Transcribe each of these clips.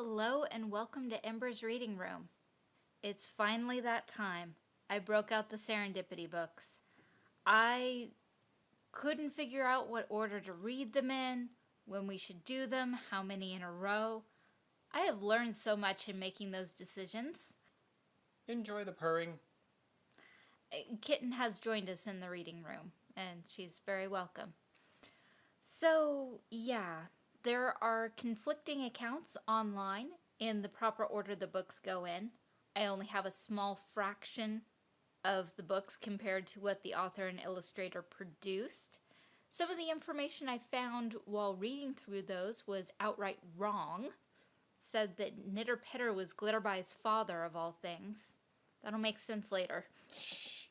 Hello and welcome to Ember's Reading Room. It's finally that time. I broke out the Serendipity books. I couldn't figure out what order to read them in, when we should do them, how many in a row. I have learned so much in making those decisions. Enjoy the purring. Uh, Kitten has joined us in the reading room, and she's very welcome. So, yeah, there are conflicting accounts online in the proper order the books go in. I only have a small fraction of the books compared to what the author and illustrator produced. Some of the information I found while reading through those was outright wrong. Said that Nitter Pitter was Glitterby's father, of all things. That'll make sense later.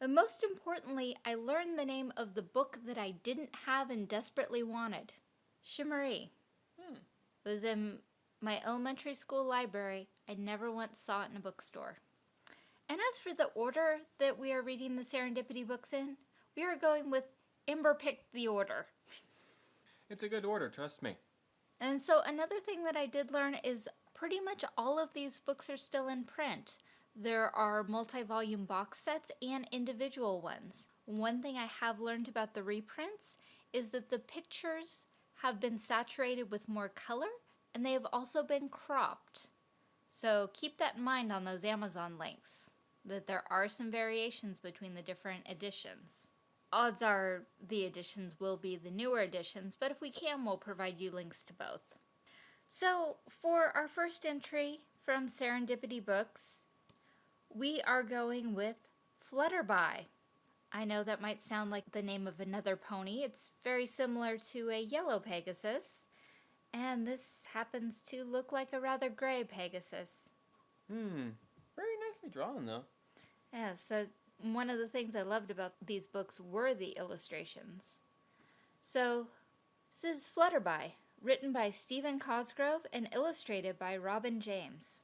But most importantly, I learned the name of the book that I didn't have and desperately wanted. Shimmeree. Hmm. It was in my elementary school library. I never once saw it in a bookstore. And as for the order that we are reading the Serendipity books in, we are going with Ember picked the order. It's a good order, trust me. And so another thing that I did learn is pretty much all of these books are still in print. There are multi-volume box sets and individual ones. One thing I have learned about the reprints is that the pictures have been saturated with more color and they have also been cropped. So keep that in mind on those Amazon links, that there are some variations between the different editions. Odds are the editions will be the newer editions, but if we can, we'll provide you links to both. So for our first entry from Serendipity Books, we are going with Flutterby. I know that might sound like the name of another pony. It's very similar to a yellow Pegasus. And this happens to look like a rather gray Pegasus. Hmm. Very nicely drawn, though. Yeah, so one of the things I loved about these books were the illustrations. So, this is Flutterby, written by Stephen Cosgrove and illustrated by Robin James.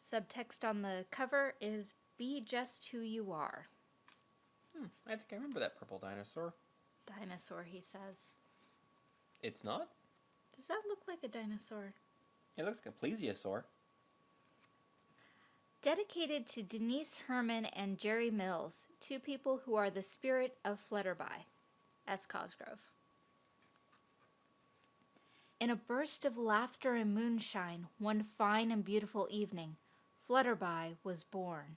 Subtext on the cover is Be Just Who You Are. Hmm. I think I remember that purple dinosaur. Dinosaur, he says. It's not? Does that look like a dinosaur? It looks like a plesiosaur. Dedicated to Denise Herman and Jerry Mills, two people who are the spirit of Flutterby. S. Cosgrove. In a burst of laughter and moonshine, one fine and beautiful evening, Flutterby was born.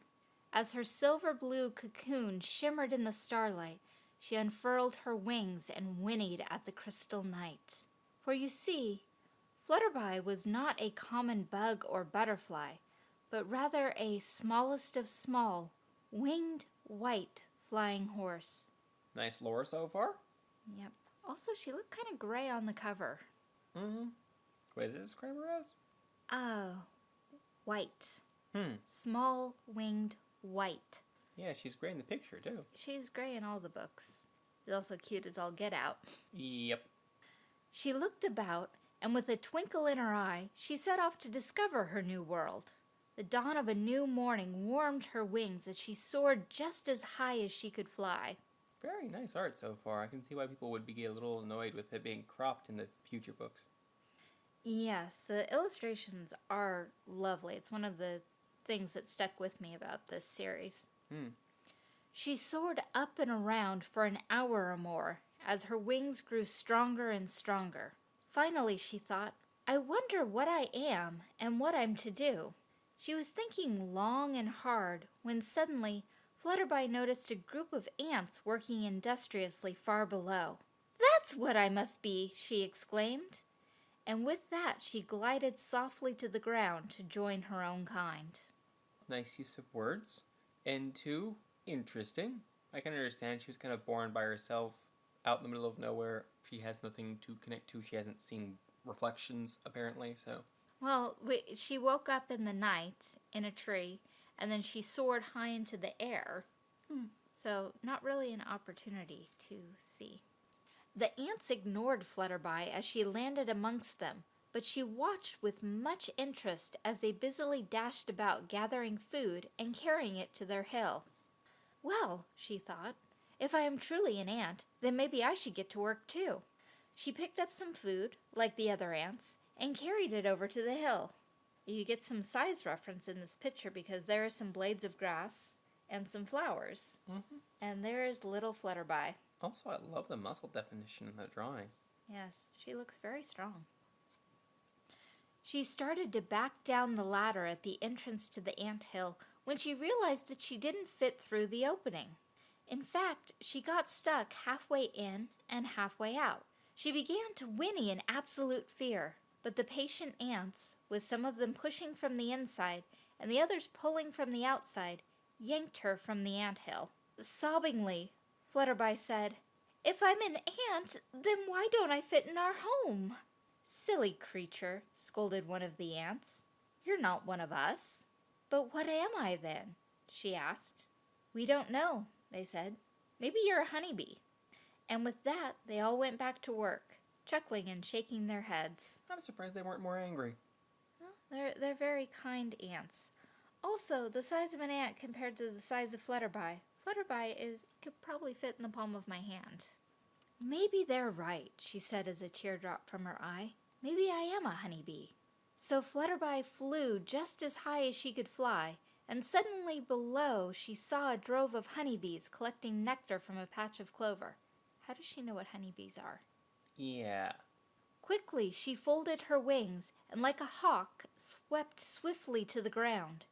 As her silver blue cocoon shimmered in the starlight, she unfurled her wings and whinnied at the crystal night. For you see, Flutterby was not a common bug or butterfly, but rather a smallest of small, winged white flying horse. Nice lore so far. Yep. Also, she looked kind of gray on the cover. Mm-hmm. What is it describe her as? Oh, white. Hmm. Small, winged white. Yeah, she's gray in the picture, too. She's gray in all the books. She's also cute as all get out. Yep. She looked about, and with a twinkle in her eye, she set off to discover her new world. The dawn of a new morning warmed her wings as she soared just as high as she could fly. Very nice art so far. I can see why people would be a little annoyed with it being cropped in the future books. Yes, the illustrations are lovely. It's one of the things that stuck with me about this series. Hmm. She soared up and around for an hour or more as her wings grew stronger and stronger. Finally, she thought, I wonder what I am and what I'm to do. She was thinking long and hard when suddenly Flutterby noticed a group of ants working industriously far below. That's what I must be, she exclaimed. And with that, she glided softly to the ground to join her own kind. Nice use of words. And two, interesting. I can understand she was kind of born by herself out in the middle of nowhere. She has nothing to connect to. She hasn't seen reflections, apparently, so. Well, we, she woke up in the night in a tree, and then she soared high into the air. Hmm. So, not really an opportunity to see. The ants ignored Flutterby as she landed amongst them, but she watched with much interest as they busily dashed about gathering food and carrying it to their hill. Well, she thought, if I am truly an ant, then maybe I should get to work too. She picked up some food, like the other ants, and carried it over to the hill. You get some size reference in this picture because there are some blades of grass and some flowers. Mm-hmm. And there is little Flutterby. Also, I love the muscle definition in the drawing. Yes, she looks very strong. She started to back down the ladder at the entrance to the ant hill when she realized that she didn't fit through the opening. In fact, she got stuck halfway in and halfway out. She began to whinny in absolute fear, but the patient ants, with some of them pushing from the inside and the others pulling from the outside, yanked her from the ant hill. Sobbingly, Flutterby said, If I'm an ant, then why don't I fit in our home? Silly creature, scolded one of the ants. You're not one of us. But what am I then? she asked. We don't know, they said. Maybe you're a honeybee. And with that, they all went back to work, chuckling and shaking their heads. I'm surprised they weren't more angry. Well, they're, they're very kind ants. Also, the size of an ant compared to the size of Flutterby. Flutterby is could probably fit in the palm of my hand. Maybe they're right, she said as a tear dropped from her eye. Maybe I am a honeybee. So Flutterby flew just as high as she could fly, and suddenly below she saw a drove of honeybees collecting nectar from a patch of clover. How does she know what honeybees are? Yeah. Quickly she folded her wings and, like a hawk, swept swiftly to the ground.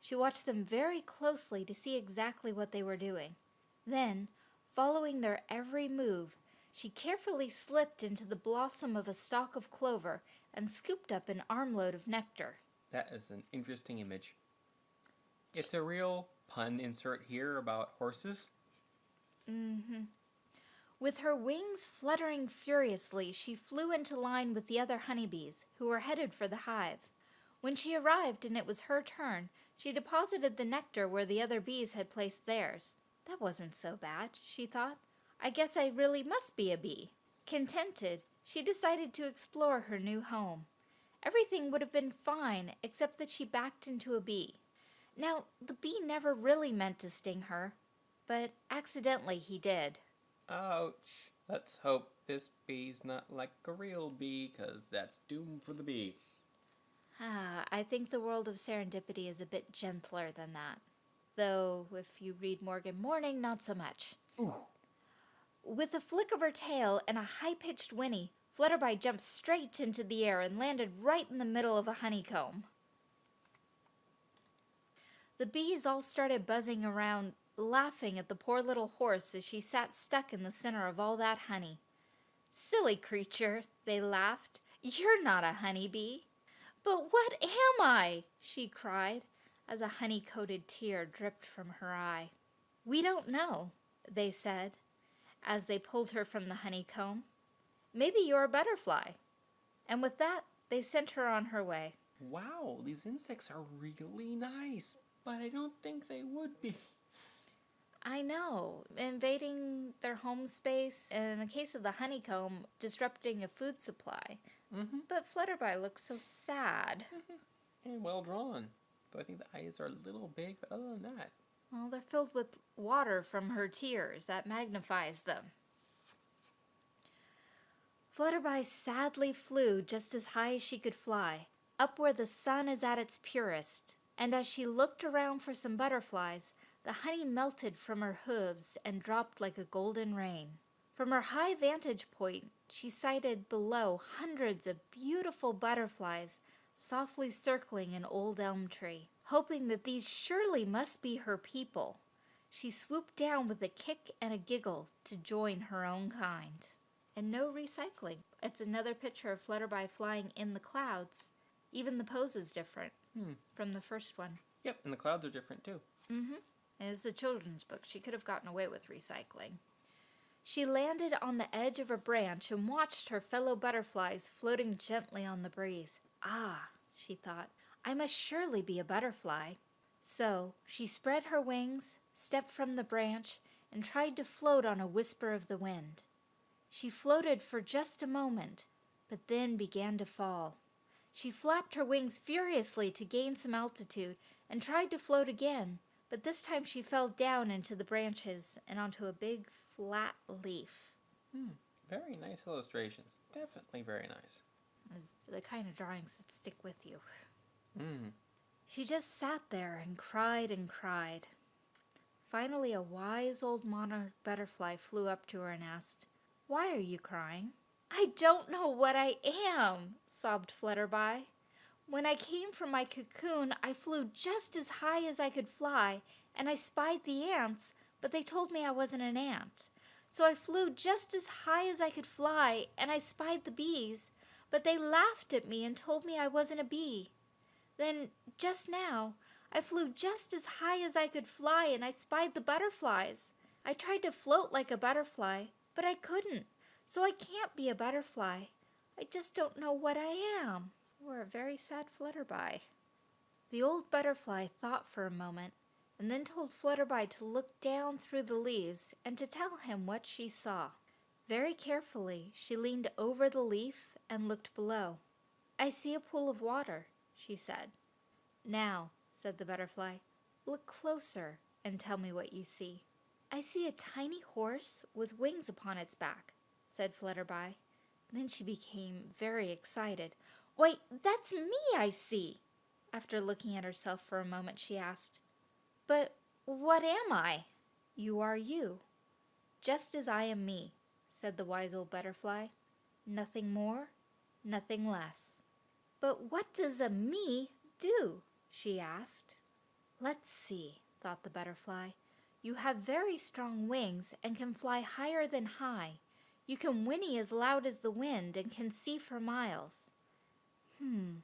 She watched them very closely to see exactly what they were doing. Then, following their every move, she carefully slipped into the blossom of a stalk of clover and scooped up an armload of nectar. That is an interesting image. It's a real pun insert here about horses. Mm-hmm. With her wings fluttering furiously, she flew into line with the other honeybees, who were headed for the hive. When she arrived and it was her turn, she deposited the nectar where the other bees had placed theirs. That wasn't so bad, she thought. I guess I really must be a bee. Contented, she decided to explore her new home. Everything would have been fine except that she backed into a bee. Now, the bee never really meant to sting her, but accidentally he did. Ouch. Let's hope this bee's not like a real bee, 'cause that's doom for the bee. Ah, I think the world of serendipity is a bit gentler than that. Though, if you read Morgan Morning, not so much. Ooh. With a flick of her tail and a high pitched whinny, Flutterby jumped straight into the air and landed right in the middle of a honeycomb. The bees all started buzzing around, laughing at the poor little horse as she sat stuck in the center of all that honey. Silly creature, they laughed. You're not a honeybee. But what am I? she cried as a honey coated tear dripped from her eye. We don't know, they said as they pulled her from the honeycomb. Maybe you're a butterfly. And with that, they sent her on her way. Wow, these insects are really nice, but I don't think they would be. I know, invading their home space, and in the case of the honeycomb, disrupting a food supply. Mm-hmm. But Flutterby looks so sad. And well drawn. Though I think the eyes are a little big, but other than that. Well, they're filled with water from her tears. That magnifies them. Flutterby sadly flew just as high as she could fly, up where the sun is at its purest. And as she looked around for some butterflies, the honey melted from her hooves and dropped like a golden rain. From her high vantage point, she sighted below hundreds of beautiful butterflies softly circling an old elm tree. Hoping that these surely must be her people, she swooped down with a kick and a giggle to join her own kind. And no recycling. It's another picture of Flutterby flying in the clouds. Even the pose is different Hmm. from the first one. Yep, and the clouds are different too. Mm-hmm. It's a children's book. She could have gotten away with recycling. She landed on the edge of a branch and watched her fellow butterflies floating gently on the breeze. Ah, she thought, I must surely be a butterfly. So she spread her wings, stepped from the branch, and tried to float on a whisper of the wind. She floated for just a moment, but then began to fall. She flapped her wings furiously to gain some altitude and tried to float again, but this time she fell down into the branches and onto a big flat leaf. Hmm. Very nice illustrations. Definitely very nice. the kind of drawings that stick with you. Mm. She just sat there and cried and cried. Finally, a wise old monarch butterfly flew up to her and asked, Why are you crying? I don't know what I am, sobbed Flutterby. When I came from my cocoon, I flew just as high as I could fly, and I spied the ants, but they told me I wasn't an ant. So I flew just as high as I could fly, and I spied the bees, but they laughed at me and told me I wasn't a bee. Then, just now, I flew just as high as I could fly and I spied the butterflies. I tried to float like a butterfly, but I couldn't, so I can't be a butterfly. I just don't know what I am. We're a very sad Flutterby. The old butterfly thought for a moment and then told Flutterby to look down through the leaves and to tell him what she saw. Very carefully, she leaned over the leaf and looked below. I see a pool of water, she said. Now, said the butterfly, look closer and tell me what you see. I see a tiny horse with wings upon its back, said Flutterby. Then she became very excited. Why, that's me I see. After looking at herself for a moment, she asked, But what am I? You are you. Just as I am me, said the wise old butterfly. Nothing more, nothing less. But what does a me do? she asked. Let's see, thought the butterfly. You have very strong wings and can fly higher than high. You can whinny as loud as the wind and can see for miles. Hmm,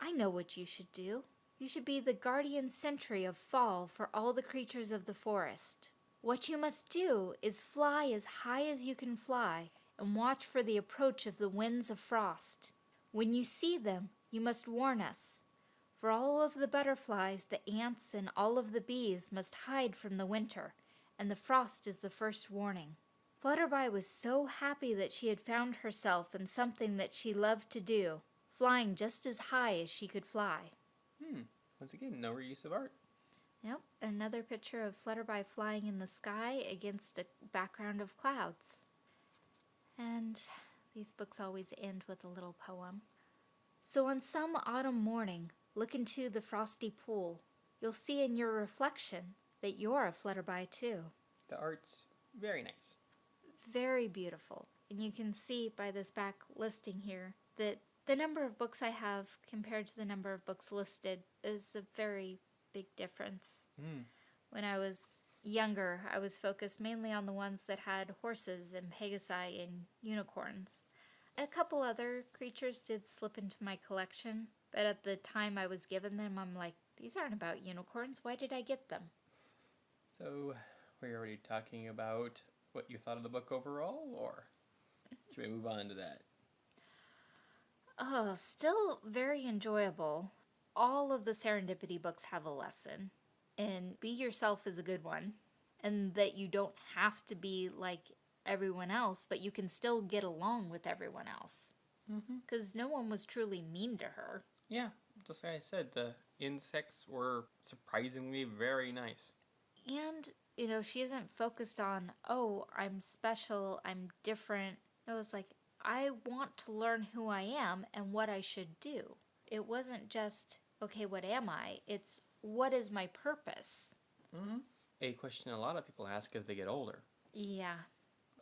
I know what you should do. You should be the guardian sentry of fall for all the creatures of the forest. What you must do is fly as high as you can fly and watch for the approach of the winds of frost. When you see them, you must warn us. For all of the butterflies, the ants, and all of the bees must hide from the winter, and the frost is the first warning. Flutterby was so happy that she had found herself in something that she loved to do, flying just as high as she could fly. Hmm. Once again, no reuse of art. Yep, another picture of Flutterby flying in the sky against a background of clouds. And these books always end with a little poem. So on some autumn morning, look into the frosty pool. You'll see in your reflection that you're a Flutterby too. The art's very nice. Very beautiful. And you can see by this back listing here that the number of books I have compared to the number of books listed is a very big difference. Hmm. When I was younger, I was focused mainly on the ones that had horses and pegasi and unicorns. A couple other creatures did slip into my collection, but at the time I was given them, I'm like, these aren't about unicorns. Why did I get them? So, we're already talking about what you thought of the book overall, or should we move on to that? Oh, still very enjoyable. All of the serendipity books have a lesson, and Be Yourself is a good one, and that you don't have to be like everyone else, but you can still get along with everyone else. Mm-hmm. Because no one was truly mean to her. Yeah, just like I said, the insects were surprisingly very nice. And, you know, she isn't focused on, oh, I'm special, I'm different. No, it's like, I want to learn who I am and what I should do. It wasn't just, okay, what am I? It's, what is my purpose? Mm-hmm. A question a lot of people ask as they get older. Yeah.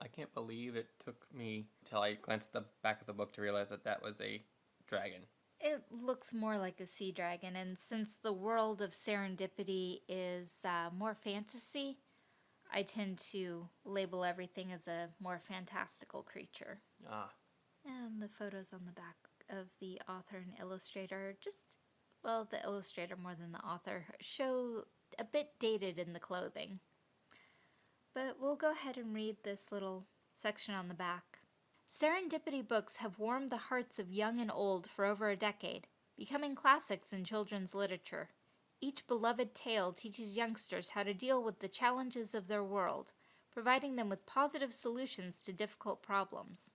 I can't believe it took me till I glanced at the back of the book to realize that that was a dragon. It looks more like a sea dragon, and since the world of serendipity is uh, more fantasy, I tend to label everything as a more fantastical creature. Ah, And the photos on the back of the author and illustrator just, well, the illustrator more than the author, show a bit dated in the clothing. But we'll go ahead and read this little section on the back. Serendipity books have warmed the hearts of young and old for over a decade, becoming classics in children's literature. Each beloved tale teaches youngsters how to deal with the challenges of their world, providing them with positive solutions to difficult problems.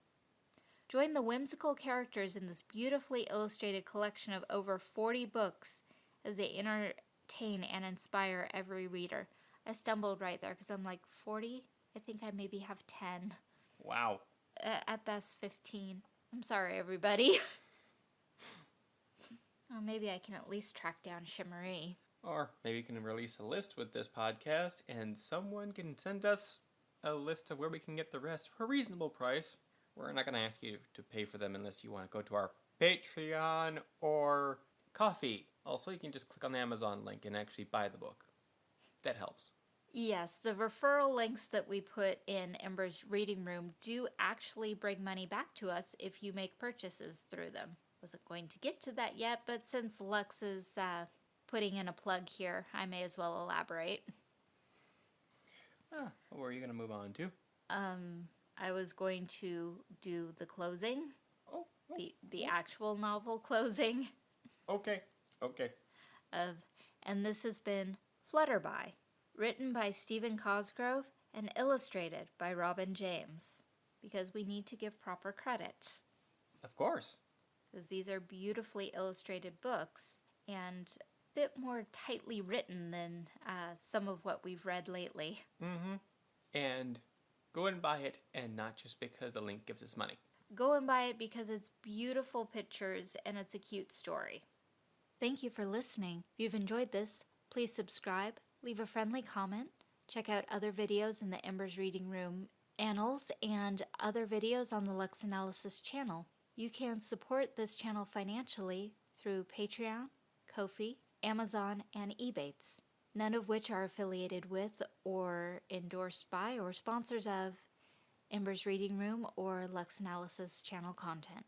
Join the whimsical characters in this beautifully illustrated collection of over 40 books as they entertain and inspire every reader. I stumbled right there because I'm like, 40? I think I maybe have 10. wow. At best, 15. I'm sorry, everybody. Well, maybe I can at least track down Shimmeree. Or maybe you can release a list with this podcast and someone can send us a list of where we can get the rest for a reasonable price. We're not going to ask you to pay for them unless you want to go to our Patreon or Ko-fi. Also, you can just click on the Amazon link and actually buy the book. That helps. Yes, the referral links that we put in Ember's reading room do actually bring money back to us if you make purchases through them. Wasn't going to get to that yet, but since Lux is uh, putting in a plug here, I may as well elaborate. Ah, where are you going to move on to? Um, I was going to do the closing, Oh, oh, the the actual novel closing okay, okay. of, and this has been Flutterby, written by Stephen Cosgrove and illustrated by Robin James, because we need to give proper credit. Of course. because these are beautifully illustrated books and a bit more tightly written than uh, some of what we've read lately. Mm-hmm. And go and buy it, and not just because the link gives us money. Go and buy it because it's beautiful pictures and it's a cute story. Thank you for listening. If you've enjoyed this, please subscribe, leave a friendly comment, check out other videos in the Embers Reading Room annals, and other videos on the Lux Analysis channel. You can support this channel financially through Patreon, Ko-fi, Amazon, and Ebates, none of which are affiliated with or endorsed by or sponsors of Ember's Reading Room or Lux Analysis channel content.